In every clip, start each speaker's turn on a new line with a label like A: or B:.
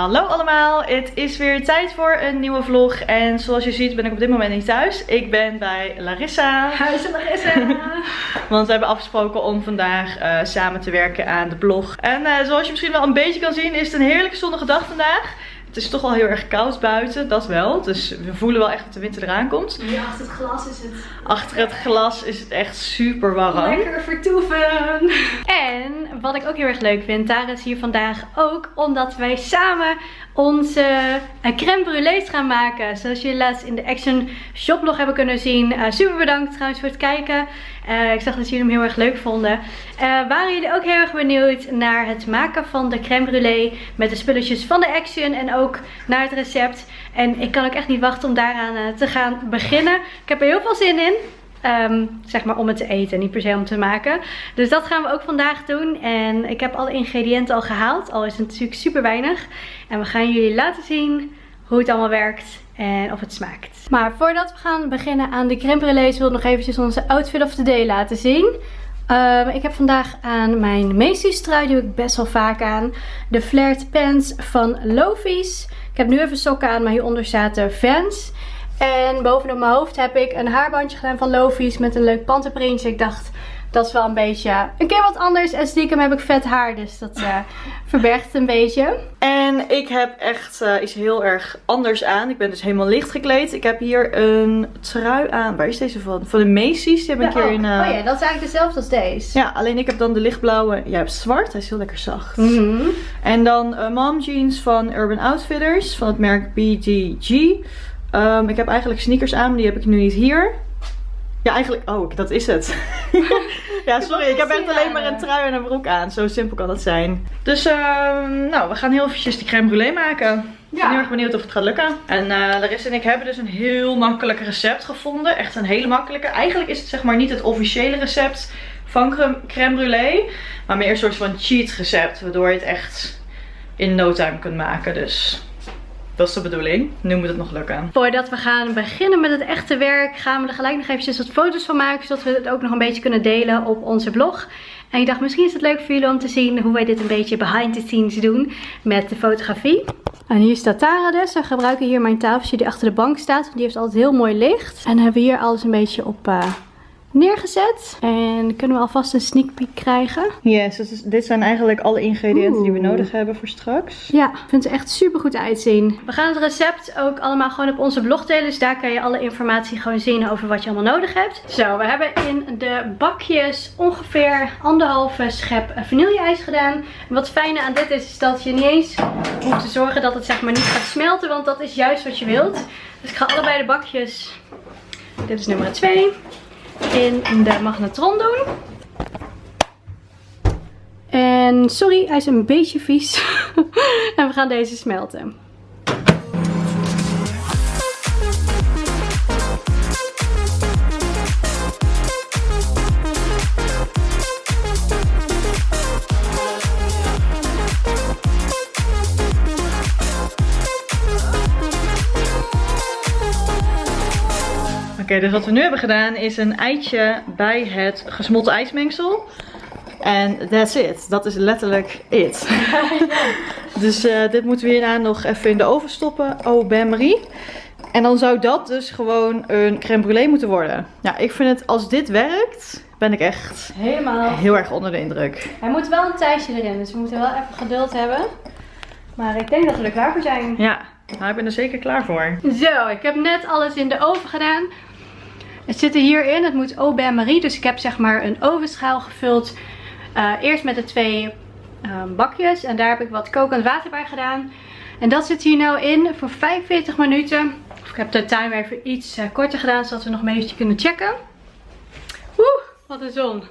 A: Hallo allemaal, het is weer tijd voor een nieuwe vlog en zoals je ziet ben ik op dit moment niet thuis. Ik ben bij Larissa.
B: Huis Larissa!
A: Want we hebben afgesproken om vandaag uh, samen te werken aan de blog. En uh, zoals je misschien wel een beetje kan zien is het een heerlijke zonnige dag vandaag. Het is toch wel heel erg koud buiten, dat wel. Dus we voelen wel echt dat de winter eraan komt.
B: Ja, achter het glas is het...
A: Achter het glas is het echt super warm.
B: Lekker vertoeven! En wat ik ook heel erg leuk vind, Tara is hier vandaag ook omdat wij samen onze uh, crème brûlées gaan maken. Zoals jullie laatst in de Action shoplog hebben kunnen zien. Uh, super bedankt trouwens voor het kijken. Uh, ik zag dat jullie hem heel erg leuk vonden. waren jullie ook heel erg benieuwd naar het maken van de crème brûlée met de spulletjes van de Action en ook naar het recept. En ik kan ook echt niet wachten om daaraan te gaan beginnen. Ik heb er heel veel zin in. Um, zeg maar om het te eten, niet per se om te maken. Dus dat gaan we ook vandaag doen. En ik heb alle ingrediënten al gehaald, al is het natuurlijk super weinig. En we gaan jullie laten zien hoe het allemaal werkt en of het smaakt. Maar voordat we gaan beginnen aan de crème brûlée, wil ik nog eventjes onze outfit of the day laten zien. Um, ik heb vandaag aan mijn Macy's trui, die doe ik best wel vaak aan. De flared pants van Lofies. Ik heb nu even sokken aan, maar hieronder zaten Vans. En bovenop mijn hoofd heb ik een haarbandje gedaan van Lofi's met een leuk panterprintje. Ik dacht, dat is wel een beetje een keer wat anders. En stiekem heb ik vet haar, dus dat uh, verbergt het een beetje.
A: En ik heb echt uh, iets heel erg anders aan. Ik ben dus helemaal licht gekleed. Ik heb hier een trui aan. Waar is deze van? Van de Macy's. Die heb ik
B: ja,
A: hier in...
B: Uh... Oh ja, dat is eigenlijk dezelfde als deze.
A: Ja, alleen ik heb dan de lichtblauwe. Jij hebt zwart. Hij is heel lekker zacht.
B: Mm -hmm.
A: En dan mom jeans van Urban Outfitters. Van het merk BGG. Um, ik heb eigenlijk sneakers aan, maar die heb ik nu niet hier. Ja, eigenlijk... Oh, dat is het. ja, sorry. Ik heb echt alleen maar een trui en een broek aan. Zo simpel kan het zijn. Dus, uh, nou, we gaan heel eventjes die crème brûlée maken. Ik ben heel erg benieuwd of het gaat lukken. En uh, Larissa en ik hebben dus een heel makkelijk recept gevonden. Echt een hele makkelijke. Eigenlijk is het zeg maar niet het officiële recept van crème brûlée. Maar meer een soort van cheat recept. Waardoor je het echt in no time kunt maken. Dus dat is de bedoeling. Nu moet het nog lukken.
B: Voordat we gaan beginnen met het echte werk gaan we er gelijk nog eventjes wat foto's van maken. Zodat we het ook nog een beetje kunnen delen op onze blog. En ik dacht misschien is het leuk voor jullie om te zien hoe wij dit een beetje behind the scenes doen met de fotografie. En hier staat Tara dus. We gebruiken hier mijn tafeltje die achter de bank staat. Want die heeft altijd heel mooi licht. En hebben we hier alles een beetje op... Uh, neergezet. En kunnen we alvast een sneak peek krijgen.
A: Yes, dus dit zijn eigenlijk alle ingrediënten Oeh. die we nodig hebben voor straks.
B: Ja, ik vind het echt super goed uitzien. We gaan het recept ook allemaal gewoon op onze blog delen. Dus daar kan je alle informatie gewoon zien over wat je allemaal nodig hebt. Zo, we hebben in de bakjes ongeveer anderhalve schep vanille-ijs gedaan. En wat fijne aan dit is, is dat je niet eens hoeft te zorgen dat het zeg maar niet gaat smelten. Want dat is juist wat je wilt. Dus ik ga allebei de bakjes... Dit is nummer 2 in de magnetron doen. En sorry, hij is een beetje vies. en we gaan deze smelten.
A: Oké, dus wat we nu hebben gedaan is een eitje bij het gesmolten ijsmengsel. En that's it. Dat is letterlijk it. dus uh, dit moeten we hierna nog even in de oven stoppen. Oh, ben Marie. En dan zou dat dus gewoon een crème brûlée moeten worden. Ja, ik vind het, als dit werkt, ben ik echt
B: Helemaal.
A: heel erg onder de indruk.
B: Hij moet wel een tijdje erin, dus we moeten wel even geduld hebben. Maar ik denk dat we er klaar voor zijn.
A: Ja, nou, ik ben er zeker klaar voor.
B: Zo, ik heb net alles in de oven gedaan. Het zit er hierin. Het moet au bain marie. Dus ik heb zeg maar een ovenschaal gevuld. Uh, eerst met de twee uh, bakjes. En daar heb ik wat kokend water bij gedaan. En dat zit hier nou in voor 45 minuten. Of ik heb de timer even iets uh, korter gedaan. Zodat we nog een beetje kunnen checken. Oeh, wat een zon.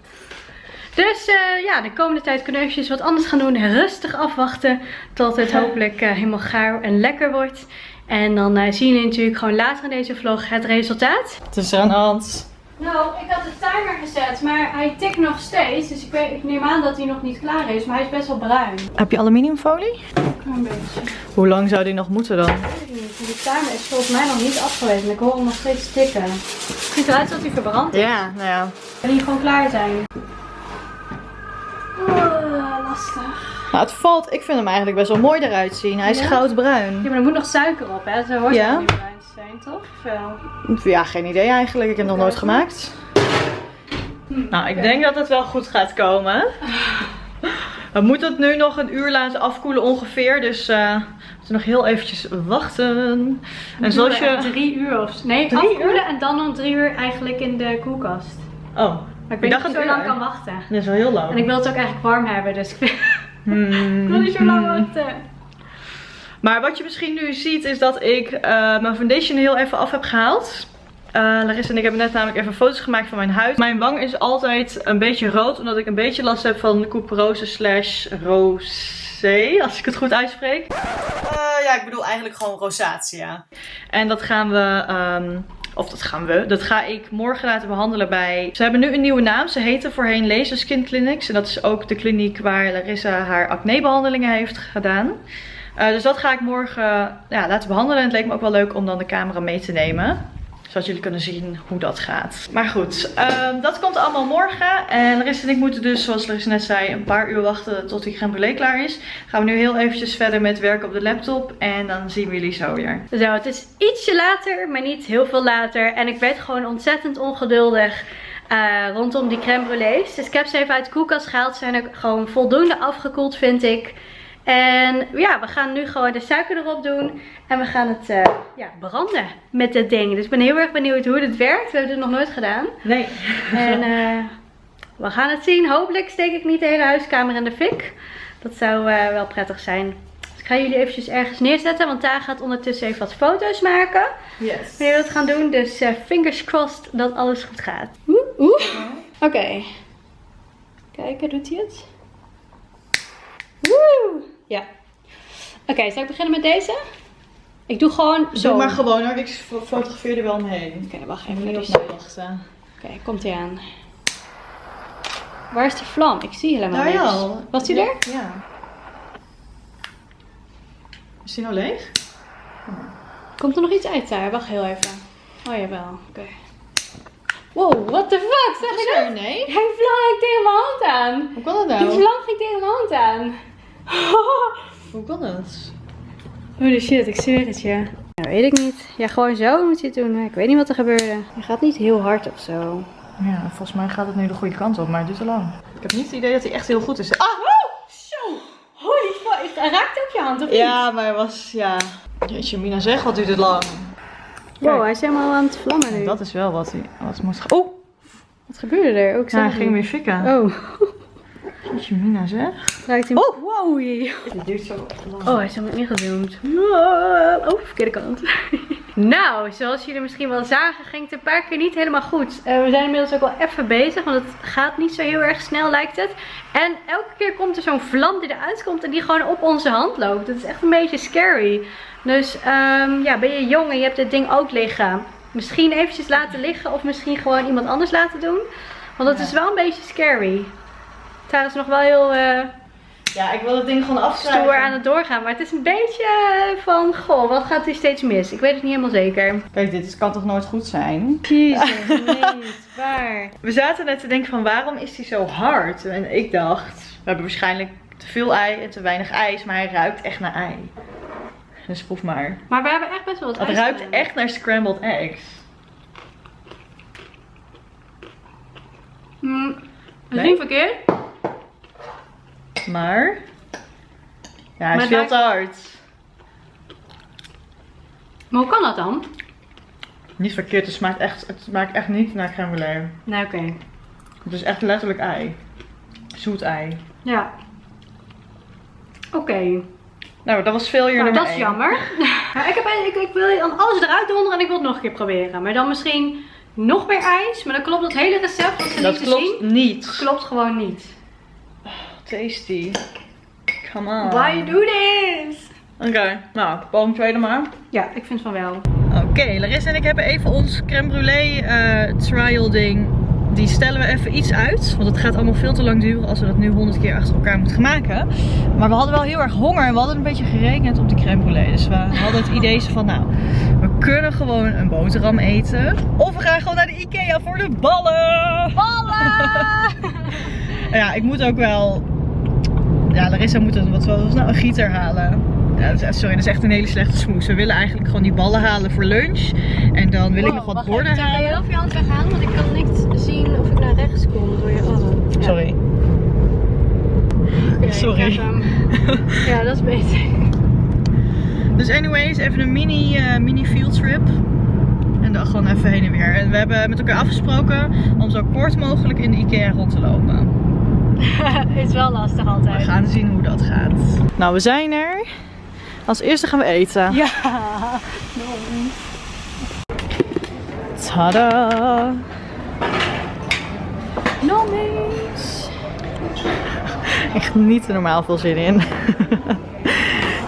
B: Dus ja, de komende tijd kunnen we eventjes wat anders gaan doen. Rustig afwachten tot het hopelijk helemaal gaar en lekker wordt. En dan uh, zien jullie natuurlijk gewoon later in deze vlog het resultaat.
A: Het is aan de hand.
B: Nou, ik had de timer gezet, maar hij tikt nog steeds. Dus ik, weet, ik neem aan dat hij nog niet klaar is, maar hij is best wel bruin.
A: Heb je aluminiumfolie?
B: Een beetje.
A: Hoe lang zou die nog moeten dan?
B: Ik weet niet. Die timer is volgens mij nog niet afgewezen. Ik hoor hem nog steeds tikken. Het ziet eruit alsof hij verbrand is.
A: Ja, nou ja.
B: Kan hij gewoon klaar zijn? Oh, lastig.
A: Maar het valt, ik vind hem eigenlijk best wel mooi eruit zien. Hij is
B: Ja?
A: goudbruin.
B: Ja, maar er moet nog suiker op, hè? Zo hoort
A: Ja.
B: het niet bruin te zijn, toch? Of wel?
A: Ja, geen idee eigenlijk. Ik heb het nog nooit gemaakt. Nou, ik denk dat het wel goed gaat komen. We moeten het nu nog een uur laten afkoelen ongeveer. Dus eh, we moeten nog heel eventjes wachten. En zoals je...
B: Drie uur of... Nee,
A: Drie
B: afkoelen
A: uur?
B: en dan nog drie uur eigenlijk in de koelkast.
A: Oh,
B: Maar ik weet niet of ik zo lang kan wachten.
A: dat is wel heel lang.
B: En ik wil het ook eigenlijk warm hebben, dus ik wil,
A: Hmm.
B: ik wil niet zo lang wachten.
A: Maar wat je misschien nu ziet is dat ik eh, mijn foundation heel even af heb gehaald. Eh, Larissa en ik hebben net namelijk even foto's gemaakt van mijn huid. Mijn wang is altijd een beetje rood, omdat ik een beetje last heb van couperose slash rosé, als ik het goed uitspreek. Eh, ja, ik bedoel eigenlijk gewoon rosacea. En dat gaan we, ehm, of dat gaan we, dat ga ik morgen laten behandelen bij... Ze hebben nu een nieuwe naam, ze heten voorheen Laser Skin Clinics. En dat is ook de kliniek waar Larissa haar acnebehandelingen heeft gedaan. Eh, dus dat ga ik morgen ja, laten behandelen. En het leek me ook wel leuk om dan de camera mee te nemen. Zodat jullie kunnen zien hoe dat gaat. Maar goed, ehm, dat komt allemaal morgen. En Larissa en ik moeten dus, zoals Larissa net zei, een paar uur wachten tot die crème brûlée klaar is. Gaan we nu heel eventjes verder met werken op de laptop. En dan zien we jullie zo weer.
B: Zo, het is ietsje later, maar niet heel veel later. En ik werd gewoon ontzettend ongeduldig eh, rondom die crème brûlées. Dus ik heb ze even uit de koelkast gehaald. Ze zijn ook gewoon voldoende afgekoeld, vind ik. En ja, we gaan nu gewoon de suiker erop doen. En we gaan het eh, ja, branden met dit ding. Dus ik ben heel erg benieuwd hoe dit werkt. We hebben het nog nooit gedaan.
A: Nee.
B: En eh, we gaan het zien. Hopelijk steek ik niet de hele huiskamer in de fik. Dat zou eh, wel prettig zijn. Dus ik ga jullie eventjes ergens neerzetten. Want daar gaat ondertussen even wat foto's maken.
A: Yes.
B: Wanneer we dat gaan doen. Dus fingers crossed dat alles goed gaat. Oeh, oeh. Oké. Kijken, doet hij het? Woe! Ja. Oké, zal ik beginnen met deze? Ik doe gewoon zo.
A: Doe maar gewoon hoor, ik fo- fotografeer er wel omheen.
B: Oké, wacht
A: Even niet
B: Dus...
A: op
B: Oké,
A: wachten.
B: komt hij aan. Waar is de vlam? Ik zie helemaal
A: Daar
B: niks.
A: al.
B: Was die er?
A: Ja. Is die nou leeg?
B: Komt er nog iets uit daar? Wacht heel even. Oh jawel, oké. Wow, what the fuck? Zag je dat?
A: Nee.
B: Hij vlam ging tegen mijn hand aan.
A: Hoe kan dat
B: Die
A: nou?
B: vlam ging tegen mijn hand aan.
A: Hoe kan dat?
B: Holy shit, ik zweer het je. Ja, weet ik niet. Ja, gewoon zo moet je het doen. Ik weet niet wat er gebeurde. Je gaat niet heel hard of zo.
A: Ja, volgens mij gaat het nu de goede kant op, maar het duurt te lang. Ik heb niet het idee dat hij echt heel goed is. Ah!
B: Zo! Holy fuck. Hij raakt ook je hand, of niet?
A: Ja, maar hij was, ja... Jeetje, Mina zeg, wat duurt het lang?
B: Wow,
A: Kijk.
B: hij is helemaal aan het vlammen nu.
A: Dat is wel wat hij wat moest gaan. Oh!
B: Wat gebeurde er? Ook
A: Ja, hij ging weer fikken.
B: Oh,
A: Jeetje, Mina zeg.
B: hij
A: Oh.
B: Wow.
A: Dit duurt zo lang.
B: Oh, hij is helemaal ingezoomd. Oh, verkeerde kant. nou, zoals jullie misschien wel zagen, ging het een paar keer niet helemaal goed. Eh, we zijn inmiddels ook wel even bezig, want het gaat niet zo heel erg snel lijkt het. En elke keer komt er zo'n vlam die eruit komt en die gewoon op onze hand loopt. Dat is echt een beetje scary. Dus ehm, ja, ben je jong en je hebt dit ding ook liggen. Misschien eventjes laten liggen of misschien gewoon iemand anders laten doen. Want dat
A: Ja.
B: is wel een beetje scary. Daar is nog wel heel... eh,
A: Ja, ik wil het ding gewoon afschrijven.
B: stoer aan het doorgaan. Maar het is een beetje eh, van, goh, wat gaat hier steeds mis? Ik weet het niet helemaal zeker.
A: Kijk, dit kan toch nooit goed zijn?
B: Jezus, nee, niet waar.
A: We zaten net te denken van waarom is hij zo hard? En ik dacht, we hebben waarschijnlijk te veel ei en te weinig ijs, maar hij ruikt echt naar ei. Dus proef maar.
B: Maar we hebben echt best wel wat
A: Het ruikt echt naar scrambled eggs.
B: Mm, dat is
A: Nee?
B: niet verkeerd.
A: Maar... Ja, hij
B: Maar
A: is veel te hard.
B: Maar hoe kan dat dan?
A: Niet verkeerd, het smaakt echt, het smaakt echt niet naar crème brûlée.
B: Nee, oké.
A: Het is echt letterlijk ei. Zoet ei.
B: Ja. Oké.
A: Nou, dat was veel hier
B: Nou, dat is
A: één.
B: jammer. maar ik, heb, ik, ik wil dan alles eruit donderen en ik wil het nog een keer proberen. Maar dan misschien nog meer ijs. Maar dan klopt het hele recept wat
A: Dat
B: niet te
A: klopt
B: zien.
A: niet.
B: Klopt gewoon niet.
A: Tasty. Come on.
B: Why you do this?
A: Oké, nou, boom tweede maar.
B: Ja, ik vind van wel.
A: Oké, Larissa en ik hebben even ons crème brûlée eh, trial ding. Die stellen we even iets uit. Want het gaat allemaal veel te lang duren als we dat nu honderd keer achter elkaar moeten maken. Maar we hadden wel heel erg honger en we hadden een beetje gerekend op die crème brûlée. Dus we hadden het idee van nou, we kunnen gewoon een boterham eten. Of we gaan gewoon naar de Ikea voor de ballen.
B: Ballen!
A: Ja, ik moet ook wel... Ja, Larissa moet een, wat was nou, een gieter halen. Ja, dat is- sorry, dat is echt een hele slechte smoes. We willen eigenlijk gewoon die ballen halen voor lunch. En dan wil ik nog wat borden
B: Kan je
A: halen.
B: heel veel hand weggaan? Want ik kan niet zien of ik naar rechts kom door je ogen. Ja.
A: Sorry. Sorry.
B: ik. Ja, dat is beter.
A: Dus anyways, even een mini, eh, mini field trip. En dan gewoon even heen en weer. En we hebben met elkaar afgesproken om zo kort mogelijk in de Ikea rond te lopen.
B: is wel lastig
A: We
B: altijd.
A: gaan zien hoe dat gaat. Nou, we zijn er. Als eerste gaan we eten.
B: Ja.
A: Tada!
B: Nommies.
A: Echt niet normaal veel zin in.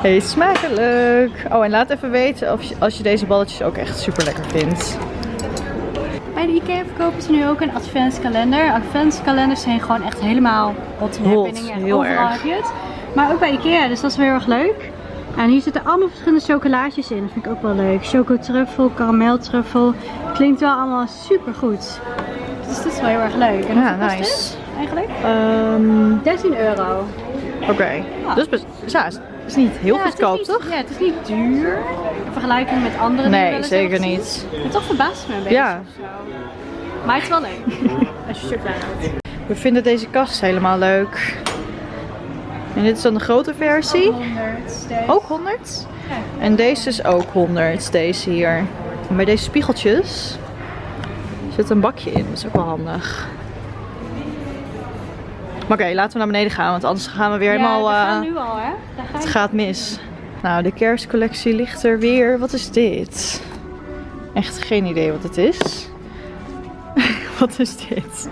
A: Hey, smakelijk! Oh, en laat even weten of je, als je deze balletjes ook echt super lekker vindt.
B: Bij de IKEA verkopen ze nu ook een adventskalender. Adventskalenders zijn gewoon echt helemaal hot happening.
A: heel
B: Overal
A: erg.
B: heb je het. Maar ook bij IKEA, dus dat is wel heel erg leuk. En hier zitten allemaal verschillende chocolaatjes in. Dat vind ik ook wel leuk. Chocotruffel, karameltruffel. Klinkt wel allemaal super goed. Dus dat is wel heel erg leuk. En
A: Ja, nice.
B: dit eigenlijk?
A: Ehm,
B: 13 euro.
A: Oké. Dus best, ja, is is niet heel
B: Ja,
A: goedkoop,
B: niet-
A: toch?
B: Ja, het is niet duur. In vergelijking met andere wel
A: Nee, zeker niet.
B: Maar toch verbaast me een beetje.
A: Ja.
B: Maar het is wel leuk. Als je shirt aan hebt.
A: We vinden deze kast helemaal leuk. En dit is dan de grote versie.
B: 100.
A: Ook 100.
B: Ja.
A: En deze is ook 100, deze hier. En bij deze spiegeltjes zit een bakje in. Dat is ook wel handig. Maar oké, laten we naar beneden gaan, want anders gaan we weer helemaal...
B: Ja, we gaan
A: eh,
B: nu al, hè? Daar ga
A: het gaat mis. Nou, de kerstcollectie ligt er weer. Wat is dit? Echt geen idee wat het is. wat is dit?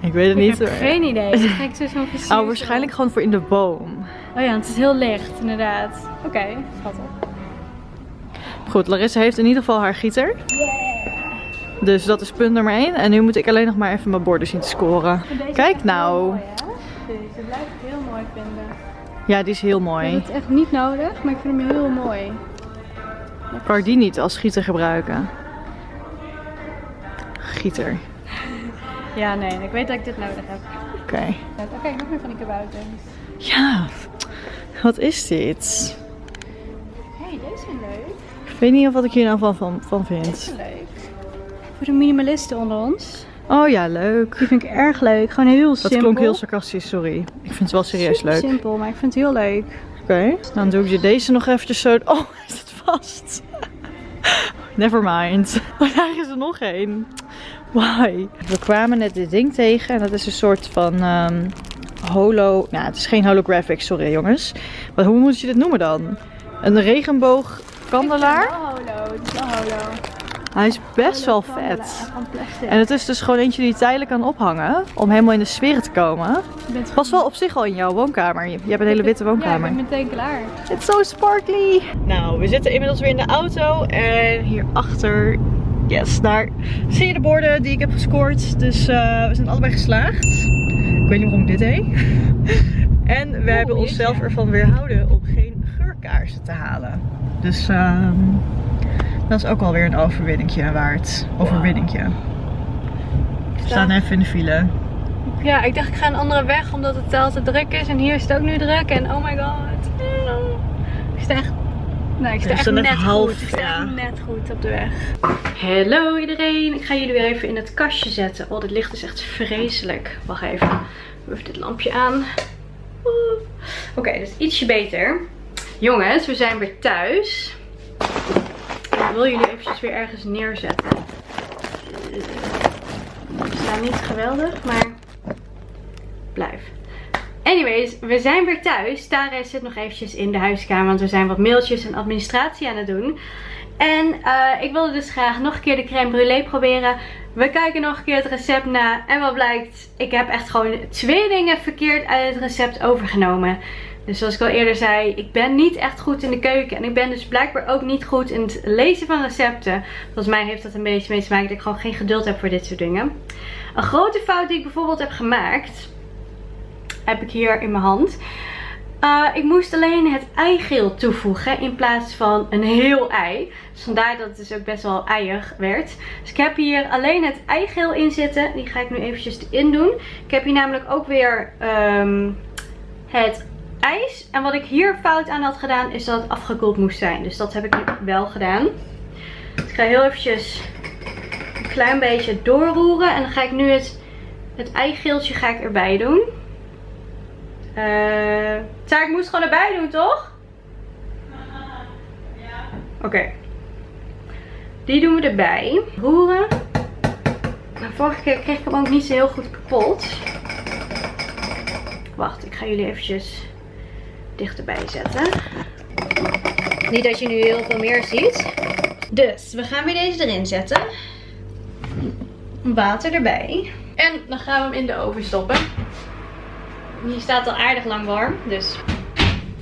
A: Ik weet het
B: Ik
A: niet.
B: heb
A: hoor.
B: geen idee. Dan ga ik zo zo'n
A: Oh, waarschijnlijk gewoon voor in de boom.
B: Oh ja, het is heel licht, inderdaad. Oké, schattig.
A: Goed, Larissa heeft in ieder geval haar gieter. Dus dat is punt nummer 1. En nu moet ik alleen nog maar even mijn borden zien te scoren.
B: Deze is
A: Kijk nou.
B: Deze blijf ik heel mooi vinden.
A: Ja, die is heel
B: Ik
A: mooi.
B: heb het echt niet nodig, maar ik vind hem heel mooi.
A: Kan ik die niet als gieter gebruiken? Gieter.
B: Ja, nee, ik weet dat ik dit nodig heb.
A: Oké.
B: Oké, nog meer van die kabouters.
A: Ja. Wat is dit?
B: Hé, hey, deze zijn leuk.
A: Ik weet niet of wat ik hier nou van, van, van
B: Deze
A: vind.
B: zijn leuk. Voor de minimalisten onder ons.
A: Oh ja, leuk.
B: Die vind ik erg leuk. Gewoon heel
A: Dat
B: simpel.
A: klonk heel sarcastisch, sorry. Ik vind het wel serieus
B: Super
A: leuk.
B: simpel, maar ik vind het heel leuk.
A: Oké. Dan doe ik je deze nog eventjes zo... Oh, is het vast? Never mind. Oh, daar is er nog één. Why? We kwamen net dit ding tegen en dat is een soort van ehm, holo... Nou, het is geen holographic, sorry jongens. Maar hoe moet je dit noemen dan? Een regenboogkandelaar?
B: Het is wel holo. Het is wel holo.
A: Hij is best wel vet. En het is dus gewoon eentje die je tijdelijk kan ophangen. Om helemaal in de sfeer te komen.
B: Je bent
A: Pas wel op zich al in jouw woonkamer. Je hebt een hele witte
B: Ja,
A: woonkamer.
B: ik ben meteen klaar.
A: It's so sparkly. Nou, we zitten inmiddels weer in de auto. En hierachter, yes, daar zie je de borden die ik heb gescoord. Dus eh, we zijn allebei geslaagd. Ik weet niet waarom ik dit deed. en we hebben onszelf
B: jeetje.
A: ervan weerhouden om geen geurkaarsen te halen. Dus ehm, dat is ook alweer een overwinningje waard. Overwinningje. We staan even in de file.
B: Ja, ik dacht ik ga een andere weg omdat het tel te druk is. En hier is het ook nu druk. En oh my god. Ik sta echt, nee, ik sta echt net
A: half,
B: goed. Ik sta
A: ja.
B: echt net goed op de weg. Hallo iedereen. Ik ga jullie weer even in het kastje zetten. Oh, dit licht is echt vreselijk. Wacht even. Even dit lampje aan. Oké, dus ietsje beter. Jongens, we zijn weer thuis. Ik wil jullie eventjes weer ergens neerzetten. Ze staan niet geweldig, maar blijf. Anyways, we zijn weer thuis. Tara zit nog eventjes in de huiskamer, want we zijn wat mailtjes en administratie aan het doen. En eh, ik wilde dus graag nog een keer de crème brûlée proberen. We kijken nog een keer het recept na. En wat blijkt, ik heb echt gewoon twee dingen verkeerd uit het recept overgenomen. Dus zoals ik al eerder zei, ik ben niet echt goed in de keuken. En ik ben dus blijkbaar ook niet goed in het lezen van recepten. Volgens mij heeft dat een beetje mee te maken dat ik gewoon geen geduld heb voor dit soort dingen. Een grote fout die ik bijvoorbeeld heb gemaakt, heb ik hier in mijn hand. Uh, ik moest alleen het eigeel toevoegen in plaats van een heel ei. Dus vandaar dat het dus ook best wel eiig werd. Dus ik heb hier alleen het eigeel in zitten. Die ga ik nu eventjes erin doen. Ik heb hier namelijk ook weer um, het ijs. En wat ik hier fout aan had gedaan is dat het afgekoeld moest zijn. Dus dat heb ik wel gedaan. Dus ik ga heel eventjes een klein beetje doorroeren. En dan ga ik nu het, het eigeeltje ga ik erbij doen. Uh, ik moest gewoon erbij doen, toch? Ja. Oké. Die doen we erbij. Roeren. Nou, vorige keer kreeg ik hem ook niet zo heel goed kapot. Wacht, ik ga jullie eventjes dichterbij zetten. Niet dat je nu heel veel meer ziet. Dus, we gaan weer deze erin zetten. Water erbij. En dan gaan we hem in de oven stoppen. Die staat al aardig lang warm, dus...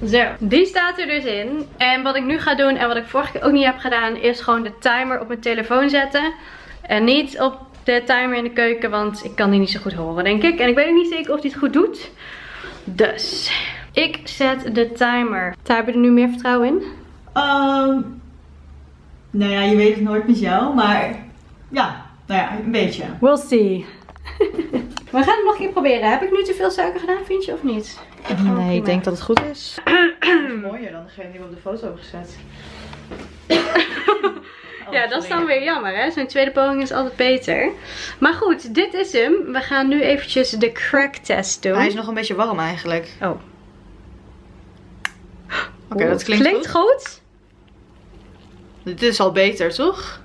B: Zo, die staat er dus in. En wat ik nu ga doen en wat ik vorige keer ook niet heb gedaan, is gewoon de timer op mijn telefoon zetten. En niet op de timer in de keuken, want ik kan die niet zo goed horen, denk ik. En ik weet ook niet zeker of die het goed doet. Dus, ik zet de timer. Daar hebben we er nu meer vertrouwen in?
A: Um, nou ja, je weet het nooit met jou, maar ja, nou ja, een beetje.
B: We'll see. We gaan het nog een keer proberen. Heb ik nu te veel suiker gedaan, vind je, of niet?
A: nee, ik denk dat het goed is. mooier dan degene die we op de foto hebben gezet.
B: ja, dat is dan weer jammer, hè? Zo'n tweede poging is altijd beter. Maar goed, dit is hem. We gaan nu eventjes de crack test doen.
A: Hij is nog een beetje warm eigenlijk.
B: Oh.
A: Oké, dat klinkt,
B: klinkt goed. goed.
A: Dit is al beter, toch?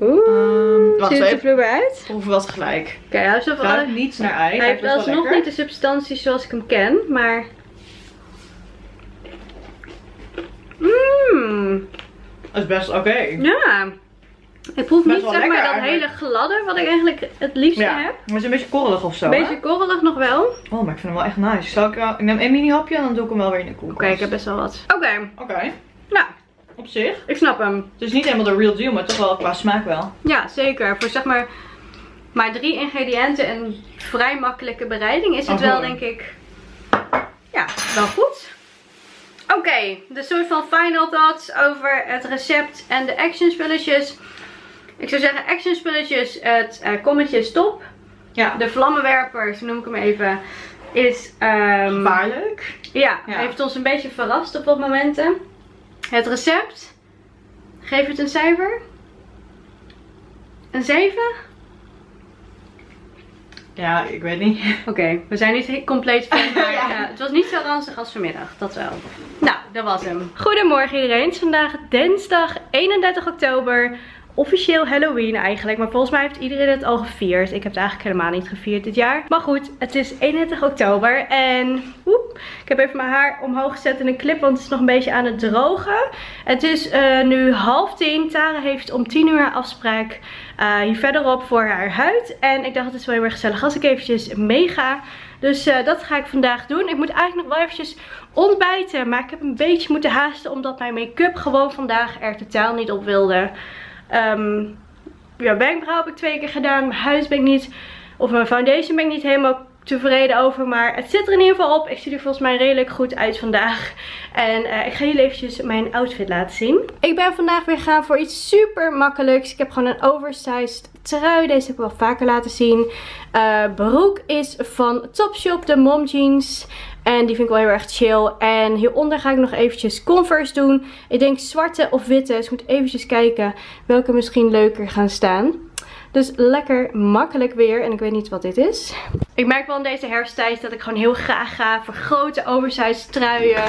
B: Oeh, um, wacht ziet het er vloer uit?
A: Proeven wat gelijk.
B: Oké, hij heeft
A: wel... niets naar ei.
B: Hij heeft alsnog niet de substantie zoals ik hem ken, maar... Mmm.
A: Dat is best oké.
B: Ja. Ik proef niet zeg maar dat hele gladde wat ik eigenlijk het liefste ja. heb.
A: Maar het is een beetje korrelig of zo.
B: Een beetje korrelig nog wel.
A: Oh, maar ik vind hem wel echt nice. Zal ik, uh, ik neem één mini hapje en dan doe ik hem wel weer in de koelkast.
B: Oké, ik heb best wel wat. Oké.
A: Oké.
B: Nou,
A: op zich.
B: Ik snap hem.
A: Het is niet helemaal de real deal, maar toch wel qua smaak wel.
B: Ja, zeker. Voor zeg maar maar drie ingrediënten en vrij makkelijke bereiding is het wel denk ik ja, wel goed. Oké, de soort van final thoughts over het recept en de action spulletjes. Ik zou zeggen action spulletjes, het uh, kommetje stop. Ja. De vlammenwerpers, noem ik hem even, is... Um,
A: Gevaarlijk.
B: Ja, ja, heeft ons een beetje verrast op wat momenten. Het recept. Geef het een cijfer. Een 7?
A: Ja, ik weet niet.
B: Oké, we zijn niet compleet van, maar ja. het was niet zo ranzig als vanmiddag, dat wel. Nou, dat was hem. Goedemorgen iedereen, het is vandaag dinsdag 31 oktober officieel Halloween eigenlijk. Maar volgens mij heeft iedereen het al gevierd. Ik heb het eigenlijk helemaal niet gevierd dit jaar. Maar goed, het is 31 oktober. En woep, ik heb even mijn haar omhoog gezet in een clip. Want het is nog een beetje aan het drogen. Het is uh, nu half tien. Tara heeft om 10 uur afspraak uh, hier verderop voor haar huid. En ik dacht het is wel heel erg gezellig als ik eventjes meega. Dus uh, dat ga ik vandaag doen. Ik moet eigenlijk nog wel eventjes ontbijten. Maar ik heb een beetje moeten haasten omdat mijn make-up gewoon vandaag er totaal niet op wilde. Um, ja, wenkbrauw heb ik twee keer gedaan. Mijn huis ben ik niet, of mijn foundation ben ik niet helemaal tevreden over. Maar het zit er in ieder geval op. Ik zie er volgens mij redelijk goed uit vandaag. En uh, ik ga jullie eventjes mijn outfit laten zien. Ik ben vandaag weer gaan voor iets super makkelijks. Ik heb gewoon een oversized trui. Deze heb ik wel vaker laten zien. Uh, broek is van Topshop, de mom jeans. En die vind ik wel heel erg chill. En hieronder ga ik nog eventjes Converse doen. Ik denk zwarte of witte. Dus ik moet eventjes kijken welke misschien leuker gaan staan. Dus lekker makkelijk weer. En ik weet niet wat dit is. Ik merk wel in deze herfsttijd dat ik gewoon heel graag ga voor grote oversized truien.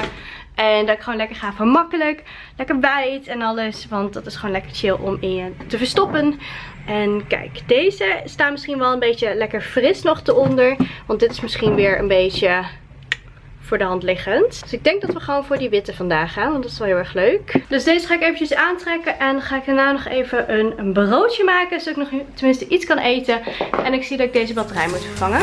B: En dat ik gewoon lekker ga voor makkelijk. Lekker wijd en alles. Want dat is gewoon lekker chill om in je te verstoppen. En kijk, deze staan misschien wel een beetje lekker fris nog eronder. Want dit is misschien weer een beetje voor de hand liggend. Dus ik denk dat we gewoon voor die witte vandaag gaan. Want dat is wel heel erg leuk. Dus deze ga ik eventjes aantrekken. En ga ik daarna nog even een, een broodje maken. Zodat ik nog tenminste iets kan eten. En ik zie dat ik deze batterij moet vervangen.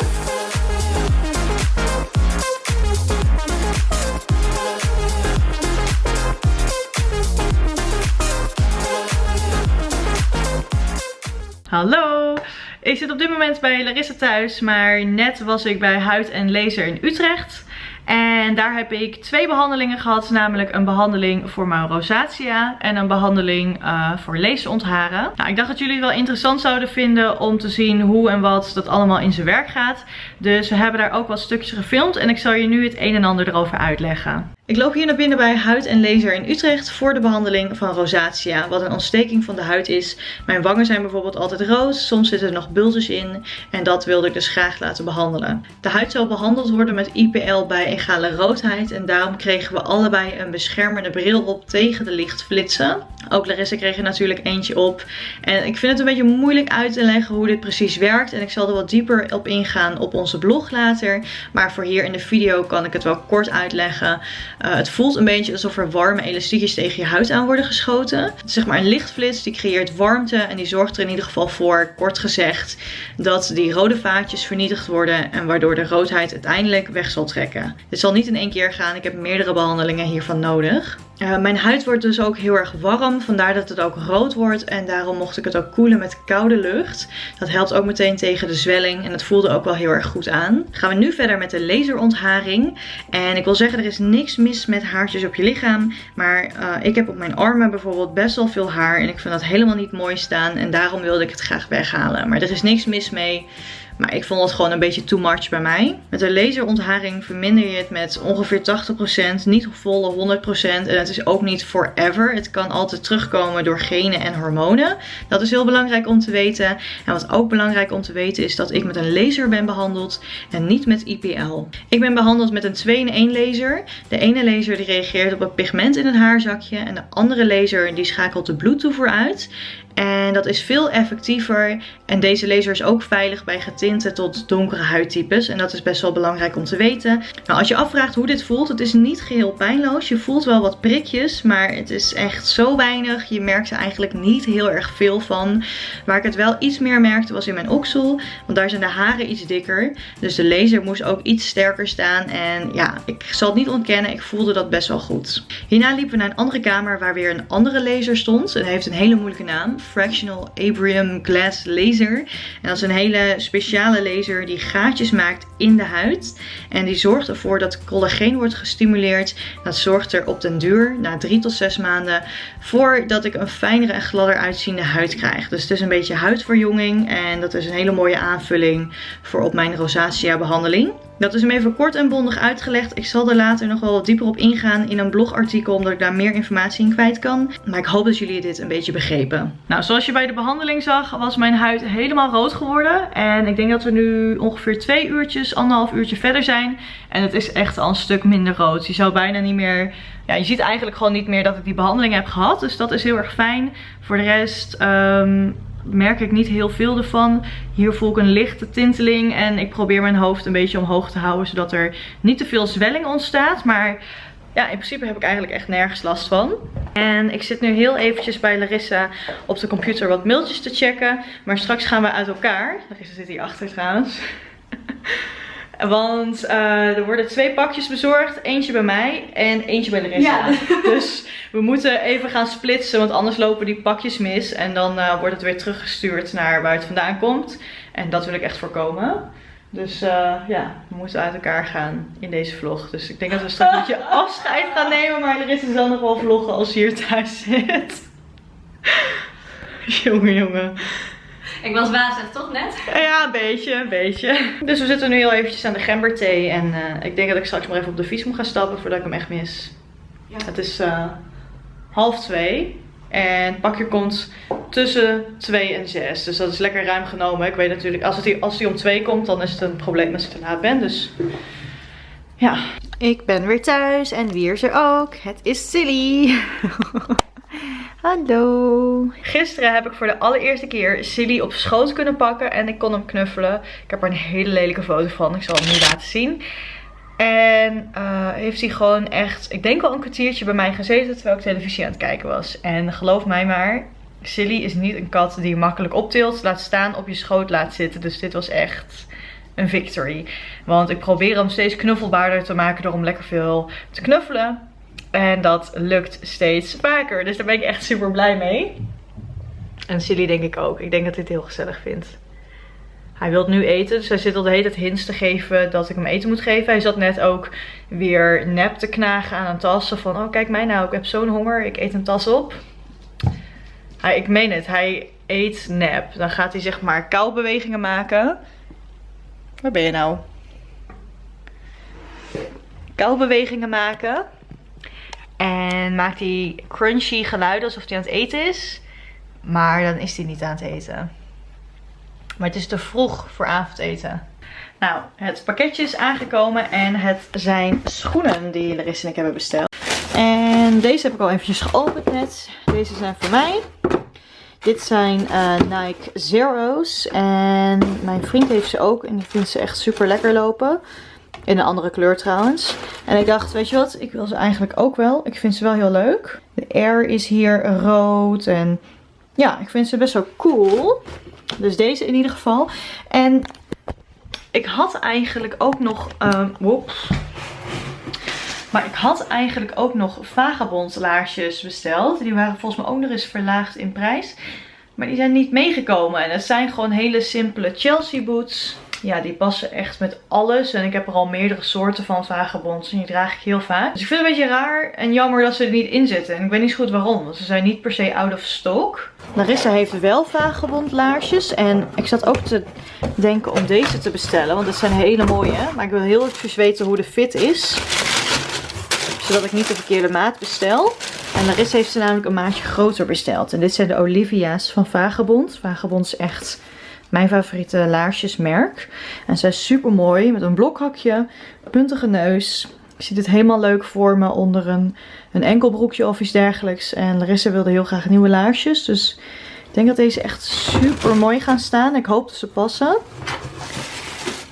A: Hallo! Ik zit op dit moment bij Larissa thuis, maar net was ik bij Huid en Laser in Utrecht. En daar heb ik twee behandelingen gehad. Namelijk een behandeling voor mijn rosacea en een behandeling uh, voor leesontharen. Nou, ik dacht dat jullie het wel interessant zouden vinden om te zien hoe en wat dat allemaal in zijn werk gaat. Dus we hebben daar ook wat stukjes gefilmd en ik zal je nu het een en ander erover uitleggen. Ik loop hier naar binnen bij Huid en Laser in Utrecht voor de behandeling van rosacea, wat een ontsteking van de huid is. Mijn wangen zijn bijvoorbeeld altijd rood, soms zitten er nog bultjes in en dat wilde ik dus graag laten behandelen. De huid zal behandeld worden met IPL bij egale roodheid en daarom kregen we allebei een beschermende bril op tegen de lichtflitsen. Ook Larissa kreeg er natuurlijk eentje op en ik vind het een beetje moeilijk uit te leggen hoe dit precies werkt en ik zal er wat dieper op ingaan op onze blog later. Maar voor hier in de video kan ik het wel kort uitleggen. Uh, het voelt een beetje alsof er warme elastiekjes tegen je huid aan worden geschoten. Zeg maar een lichtflits, die creëert warmte en die zorgt er in ieder geval voor, kort gezegd, dat die rode vaatjes vernietigd worden en waardoor de roodheid uiteindelijk weg zal trekken. Dit zal niet in één keer gaan, ik heb meerdere behandelingen hiervan nodig. Uh, mijn huid wordt dus ook heel erg warm, vandaar dat het ook rood wordt en daarom mocht ik het ook koelen met koude lucht. Dat helpt ook meteen tegen de zwelling en het voelde ook wel heel erg goed aan. Gaan we nu verder met de laserontharing en ik wil zeggen er is niks mis met haartjes op je lichaam, maar uh, ik heb op mijn armen bijvoorbeeld best wel veel haar en ik vind dat helemaal niet mooi staan en daarom wilde ik het graag weghalen. Maar er is niks mis mee. Maar ik vond het gewoon een beetje too much bij mij. Met een laserontharing verminder je het met ongeveer 80%. Niet volle 100%. En het is ook niet forever. Het kan altijd terugkomen door genen en hormonen. Dat is heel belangrijk om te weten. En wat ook belangrijk om te weten is dat ik met een laser ben behandeld. En niet met IPL. Ik ben behandeld met een 2-in-1 laser. De ene laser die reageert op het pigment in het haarzakje. En de andere laser die schakelt de bloedtoevoer uit. En dat is veel effectiever. En deze laser is ook veilig bij getinte tot donkere huidtypes. En dat is best wel belangrijk om te weten. Nou, als je afvraagt hoe dit voelt, het is niet geheel pijnloos. Je voelt wel wat prikjes, maar het is echt zo weinig. Je merkt er eigenlijk niet heel erg veel van. Waar ik het wel iets meer merkte was in mijn oksel. Want daar zijn de haren iets dikker. Dus de laser moest ook iets sterker staan. En ja, ik zal het niet ontkennen, ik voelde dat best wel goed. Hierna liepen we naar een andere kamer waar weer een andere laser stond. Het heeft een hele moeilijke naam. Fractional Abraham Glass Laser. En dat is een hele speciale laser die gaatjes maakt in de huid. En die zorgt ervoor dat collageen wordt gestimuleerd. Dat zorgt er op den duur, na drie tot zes maanden, voor dat ik een fijnere en gladder uitziende huid krijg. Dus het is een beetje huidverjonging en dat is een hele mooie aanvulling voor op mijn rosacea behandeling. Dat is hem even kort en bondig uitgelegd. Ik zal er later nog wel wat dieper op ingaan in een blogartikel, omdat ik daar meer informatie in kwijt kan. Maar ik hoop dat jullie dit een beetje begrepen. Nou, zoals je bij de behandeling zag, was mijn huid helemaal rood geworden. En ik denk dat we nu ongeveer twee uurtjes, anderhalf uurtje verder zijn. En het is echt al een stuk minder rood. Je zou bijna niet meer... Ja, je ziet eigenlijk gewoon niet meer dat ik die behandeling heb gehad. Dus dat is heel erg fijn. Voor de rest... Um, merk ik niet heel veel ervan. Hier voel ik een lichte tinteling en ik probeer mijn hoofd een beetje omhoog te houden. Zodat er niet te veel zwelling ontstaat. Maar ja, in principe heb ik eigenlijk echt nergens last van. En ik zit nu heel eventjes bij Larissa op de computer wat mailtjes te checken. Maar straks gaan we uit elkaar. Larissa zit hier achter trouwens. Want uh, er worden twee pakjes bezorgd. Eentje bij mij en eentje bij Larissa. Ja. Dus we moeten even gaan splitsen. Want anders lopen die pakjes mis. En dan uh, wordt het weer teruggestuurd naar waar het vandaan komt. En dat wil ik echt voorkomen. Dus uh, ja, we moeten uit elkaar gaan in deze vlog. Dus ik denk dat we straks een beetje afscheid gaan nemen. Maar Larissa zal nog wel vloggen als ze hier thuis zit. jongen, jongen.
B: Ik was wazig, toch net?
A: Ja, een beetje, een beetje. Dus we zitten nu heel eventjes aan de gemberthee. En uh, ik denk dat ik straks maar even op de fiets moet gaan stappen voordat ik hem echt mis. Ja. Het is uh, half twee. En het pakje komt tussen 2 en 6. Dus dat is lekker ruim genomen. Ik weet natuurlijk, als, het hier, als die om 2 komt, dan is het een probleem als ik te laat ben. Dus ja. Ik ben weer thuis en wie is er ook? Het is Silly. Hallo. Gisteren heb ik voor de allereerste keer Silly op schoot kunnen pakken en ik kon hem knuffelen. Ik heb er een hele lelijke foto van. Ik zal hem nu laten zien. En uh, heeft hij gewoon echt, ik denk wel een kwartiertje bij mij gezeten terwijl ik televisie aan het kijken was. En geloof mij maar, Silly is niet een kat die je makkelijk optilt, laat staan, op je schoot laat zitten. Dus dit was echt een victory. Want ik probeer hem steeds knuffelbaarder te maken door hem lekker veel te knuffelen. En dat lukt steeds vaker. Dus daar ben ik echt super blij mee. En Silly denk ik ook. Ik denk dat hij het heel gezellig vindt. Hij wil nu eten, dus hij zit al de hele tijd hints te geven dat ik hem eten moet geven. Hij zat net ook weer nep te knagen aan een tas. Van, oh kijk mij nou, ik heb zo'n honger, ik eet een tas op. Hij, ik meen het, hij eet nep. Dan gaat hij zeg maar kauwbewegingen maken. Waar ben je nou? Kauwbewegingen maken. En maakt hij crunchy geluiden alsof hij aan het eten is. Maar dan is hij niet aan het eten. Maar het is te vroeg voor avondeten. Nou, het pakketje is aangekomen en het zijn schoenen die Larissa en ik hebben besteld. En deze heb ik al eventjes geopend net. Deze zijn voor mij. Dit zijn uh, Nike Zero's. En mijn vriend heeft ze ook. En die vindt ze echt super lekker lopen. In een andere kleur trouwens. En ik dacht, weet je wat, ik wil ze eigenlijk ook wel. Ik vind ze wel heel leuk. De air is hier rood. En ja, ik vind ze best wel cool. Dus deze in ieder geval. En ik had eigenlijk ook nog... Um, Maar ik had eigenlijk ook nog vagabond laarsjes besteld. Die waren volgens mij ook nog eens verlaagd in prijs. Maar die zijn niet meegekomen. En het zijn gewoon hele simpele Chelsea boots. Ja, die passen echt met alles. En ik heb er al meerdere soorten van vagabonds. En die draag ik heel vaak. Dus ik vind het een beetje raar en jammer dat ze er niet in zitten. En ik weet niet zo goed waarom. Want ze zijn niet per se out of stock. Larissa heeft wel vagabond laarsjes. En ik zat ook te denken om deze te bestellen. Want het zijn hele mooie. Maar ik wil heel even weten hoe de fit is. Zodat ik niet de verkeerde maat bestel. En Larissa heeft ze namelijk een maatje groter besteld. En dit zijn de Olivia's van Vagabond. Vagabond is echt mijn favoriete laarsjesmerk. En zij is super mooi met een blokhakje, puntige neus. Ik zie het helemaal leuk voor me onder een, een enkelbroekje of iets dergelijks. En Larissa wilde heel graag nieuwe laarsjes. Dus ik denk dat deze echt super mooi gaan staan. Ik hoop dat ze passen.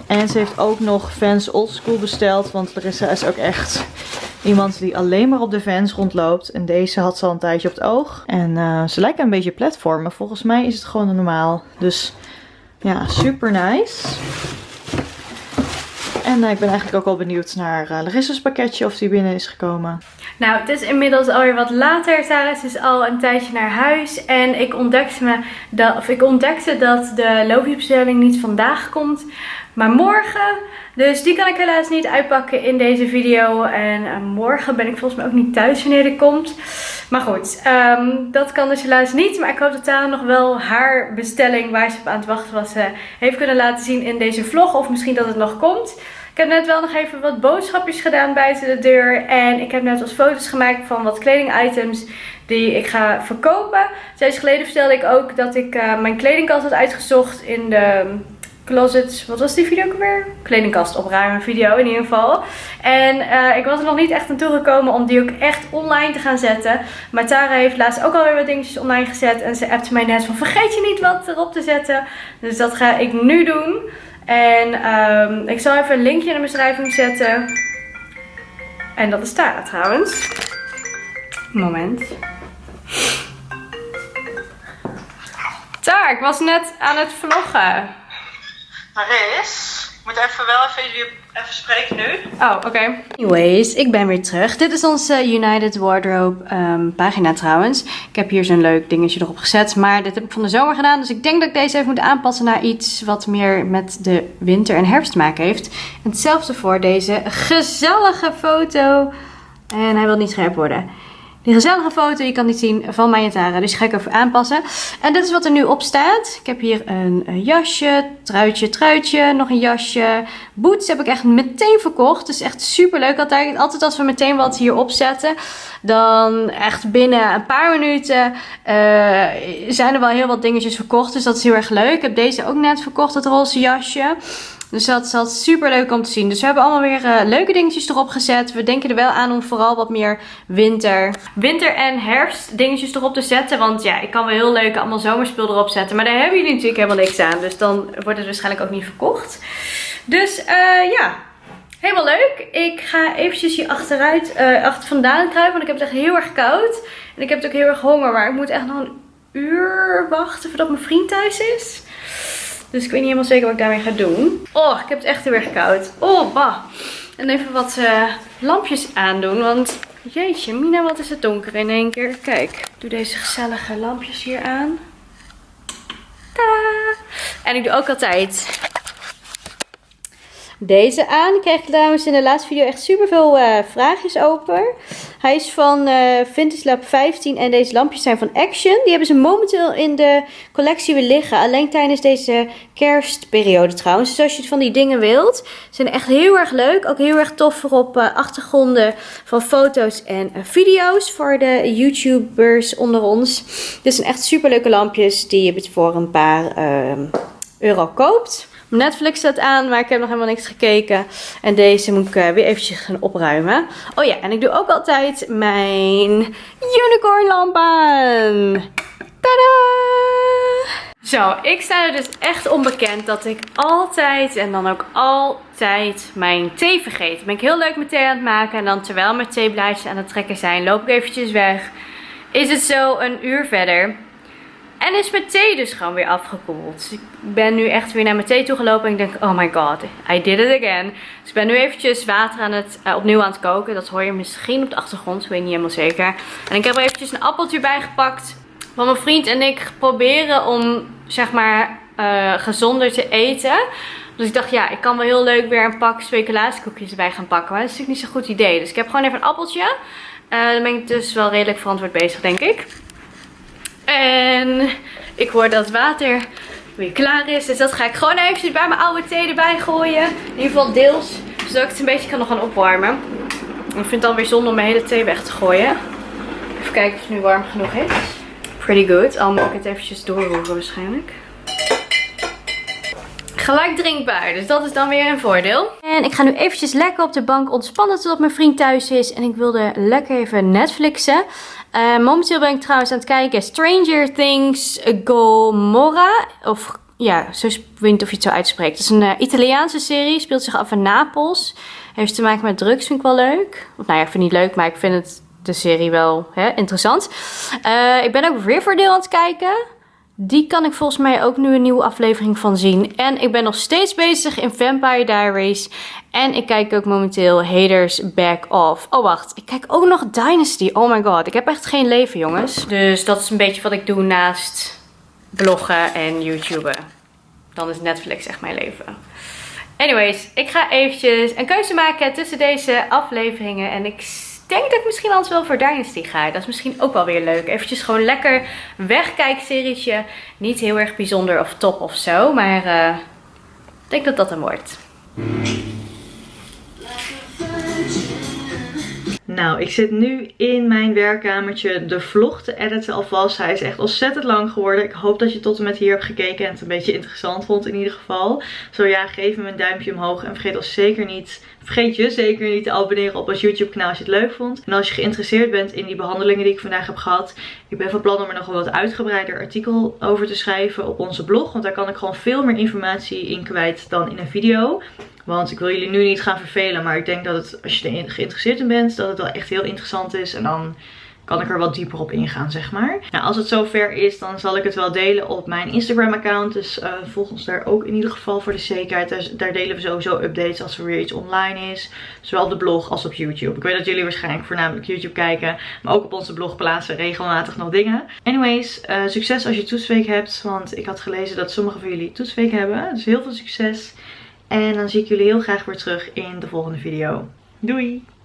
A: En ze heeft ook nog Vans Oldschool besteld. Want Larissa is ook echt iemand die alleen maar op de Vans rondloopt. En deze had ze al een tijdje op het oog. En uh, ze lijken een beetje platformen. Volgens mij is het gewoon normaal. Dus ja, super nice. En uh, ik ben eigenlijk ook al benieuwd naar uh, Larissa's pakketje of die binnen is gekomen.
B: Nou, het is inmiddels alweer wat later. Sarah is al een tijdje naar huis. En ik ontdekte, me dat, of ik ontdekte dat de loopjesbestelling niet vandaag komt, maar morgen. Dus die kan ik helaas niet uitpakken in deze video. En uh, morgen ben ik volgens mij ook niet thuis wanneer die komt. Maar goed, um, dat kan dus helaas niet. Maar ik hoop dat Tara nog wel haar bestelling waar ze op aan het wachten was uh, heeft kunnen laten zien in deze vlog. Of misschien dat het nog komt. Ik heb net wel nog even wat boodschapjes gedaan buiten de deur. En ik heb net wat foto's gemaakt van wat kledingitems die ik ga verkopen. Zes geleden vertelde ik ook dat ik uh, mijn kledingkast had uitgezocht in de closet. Wat was die video ook weer? Kledingkast opruimen video in ieder geval. En uh, ik was er nog niet echt aan toegekomen om die ook echt online te gaan zetten. Maar Tara heeft laatst ook alweer wat dingetjes online gezet. En ze appte mij net van vergeet je niet wat erop te zetten. Dus dat ga ik nu doen. En um, ik zal even een linkje in de beschrijving zetten. En dat is Tara trouwens. Moment. Tara, ik was net aan het vloggen.
A: Maris, ik moet even wel even, even spreken nu.
B: Oh, oké. Anyways, ik ben weer terug. Dit is onze United Wardrobe um, pagina trouwens. Ik heb hier zo'n leuk dingetje erop gezet. Maar dit heb ik van de zomer gedaan. Dus ik denk dat ik deze even moet aanpassen naar iets wat meer met de winter en herfst te maken heeft. En hetzelfde voor deze gezellige foto. En hij wil niet scherp worden. Die gezellige foto, je kan niet zien, van mij en Tara. Dus die ga ik even aanpassen. En dit is wat er nu op staat. Ik heb hier een, jasje, truitje, truitje, nog een jasje. Boots heb ik echt meteen verkocht. Dus echt super leuk. Altijd, altijd als we meteen wat hier opzetten, dan echt binnen een paar minuten uh, zijn er wel heel wat dingetjes verkocht. Dus dat is heel erg leuk. Ik heb deze ook net verkocht, het roze jasje. Dus dat is super leuk om te zien. Dus we hebben allemaal weer uh, leuke dingetjes erop gezet. We denken er wel aan om vooral wat meer winter, winter en herfst dingetjes erop te zetten. Want ja, ik kan wel heel leuk allemaal zomerspul erop zetten. Maar daar hebben jullie natuurlijk helemaal niks aan. Dus dan wordt het waarschijnlijk ook niet verkocht. Dus uh, ja, helemaal leuk. Ik ga eventjes hier achteruit, uh, achter vandaan kruipen. Want ik heb het echt heel erg koud. En ik heb het ook heel erg honger. Maar ik moet echt nog een uur wachten voordat mijn vriend thuis is. Dus ik weet niet helemaal zeker wat ik daarmee ga doen. Oh, ik heb het echt heel erg koud. Oh, bah. En even wat uh, lampjes aandoen. Want jeetje, Mina, wat is het donker in één keer. Kijk, ik doe deze gezellige lampjes hier aan. Tadaa! En ik doe ook altijd deze aan. Ik kreeg trouwens in de laatste video echt super veel uh, vraagjes over. Hij is van uh, Vintage Lab 15 en deze lampjes zijn van Action. Die hebben ze momenteel in de collectie weer liggen. Alleen tijdens deze kerstperiode trouwens. Dus als je van die dingen wilt, zijn echt heel erg leuk. Ook heel erg tof voor op uh, achtergronden van foto's en video's voor de YouTubers onder ons. Dit zijn echt super leuke lampjes die je voor een paar ehm, euro koopt. Netflix staat aan, maar ik heb nog helemaal niks gekeken. En deze moet ik uh, weer eventjes gaan opruimen. Oh ja, en ik doe ook altijd mijn unicorn lamp aan. Tada! Zo, ik sta er dus echt onbekend dat ik altijd en dan ook altijd mijn thee vergeet. ben ik heel leuk mijn thee aan het maken en dan terwijl mijn theeblaadjes aan het trekken zijn, loop ik eventjes weg. Is het zo een uur verder. En is mijn thee dus gewoon weer afgekoeld. Ik ben nu echt weer naar mijn thee toe gelopen. En ik denk, oh my god, I did it again. Dus ik ben nu eventjes water aan het, uh, opnieuw aan het koken. Dat hoor je misschien op de achtergrond. Ik weet niet helemaal zeker. En ik heb er eventjes een appeltje bij gepakt. Mijn vriend en ik proberen om, zeg maar, uh, gezonder te eten. Dus ik dacht, ja, ik kan wel heel leuk weer een pak speculaaskoekjes erbij gaan pakken. Maar dat is natuurlijk niet zo'n goed idee. Dus ik heb gewoon even een appeltje. Uh, dan ben ik dus wel redelijk verantwoord bezig, denk ik. En ik hoor dat water weer klaar is. Dus dat ga ik gewoon eventjes bij mijn oude thee erbij gooien. In ieder geval deels. Zodat ik het een beetje kan nog gaan opwarmen. Ik vind het dan weer zonde om mijn hele thee weg te gooien. Even kijken of het nu warm genoeg is. Pretty good. Al moet ik het eventjes doorroeren waarschijnlijk. Gelijk drinkbaar. Dus dat is dan weer een voordeel. En ik ga nu eventjes lekker op de bank ontspannen totdat mijn vriend thuis is. En ik wilde lekker even Netflixen. Uh, momenteel ben ik trouwens aan het kijken. Stranger Things Gomorra. Of ja, zo weet of je het zo uitspreekt. Het is een uh, Italiaanse serie. Speelt zich af in Napels. Heeft te maken met drugs. Vind ik wel leuk. Of nou ja, ik vind het niet leuk. Maar ik vind het de serie wel hè, interessant. Uh, ik ben ook Riverdale aan het kijken. Die kan ik volgens mij ook nu een nieuwe aflevering van zien. En ik ben nog steeds bezig in Vampire Diaries. En ik kijk ook momenteel Haters Back Off. Oh wacht, ik kijk ook nog Dynasty. Oh my god, ik heb echt geen leven jongens. Dus dat is een beetje wat ik doe naast bloggen en YouTuben. Dan is Netflix echt mijn leven. Anyways, ik ga eventjes een keuze maken tussen deze afleveringen. En ik denk dat ik misschien anders wel voor Dynasty ga. Dat is misschien ook wel weer leuk. Eventjes gewoon lekker wegkijkserietje. Niet heel erg bijzonder of top of zo. Maar ik denk dat dat hem wordt.
A: Nou, ik zit nu in mijn werkkamertje de vlog te editen alvast. Hij is echt ontzettend lang geworden. Ik hoop dat je tot en met hier hebt gekeken en het een beetje interessant vond in ieder geval. Zo ja, geef me een duimpje omhoog en vergeet ons zeker niet Vergeet je zeker niet te abonneren op ons YouTube kanaal als je het leuk vond. En als je geïnteresseerd bent in die behandelingen die ik vandaag heb gehad. Ik ben van plan om er nog wel wat uitgebreider artikel over te schrijven op onze blog. Want daar kan ik gewoon veel meer informatie in kwijt dan in een video. Want ik wil jullie nu niet gaan vervelen. Maar ik denk dat het, als je er geïnteresseerd in bent, dat het wel echt heel interessant is. En dan kan ik er wat dieper op ingaan, zeg maar. Nou, als het zover is, dan zal ik het wel delen op mijn Instagram account. Dus uh, volg ons daar ook in ieder geval voor de zekerheid. Daar, delen we sowieso updates als er weer iets online is. Zowel op de blog als op YouTube. Ik weet dat jullie waarschijnlijk voornamelijk YouTube kijken. Maar ook op onze blog plaatsen regelmatig nog dingen. Anyways, uh, succes als je toetsweek hebt. Want ik had gelezen dat sommige van jullie toetsweek hebben. Dus heel veel succes. En dan zie ik jullie heel graag weer terug in de volgende video. Doei!